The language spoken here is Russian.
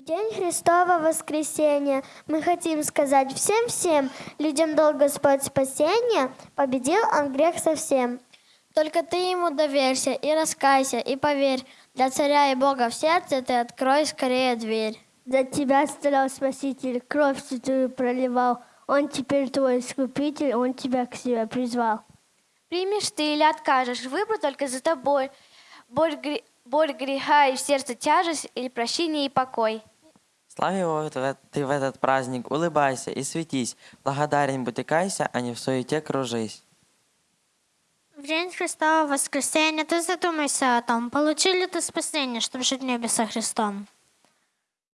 В день Христова воскресения мы хотим сказать всем-всем людям дал Господь спасение, победил он грех совсем. Только ты ему доверься и раскайся, и поверь, для царя и Бога в сердце ты открой скорее дверь. За тебя страдал Спаситель, кровь святую проливал. Он теперь твой искупитель, он тебя к себе призвал. Примешь ты или откажешь, выбор только за тобой. Боль, гре- боль греха и в сердце тяжесть, или прощение и покой. Эт- ты в этот праздник, улыбайся и светись, благодарен будь и кайся, а не в суете кружись. В день Христова воскресения ты задумайся о том, получил ли ты спасение, чтобы жить в небе со Христом.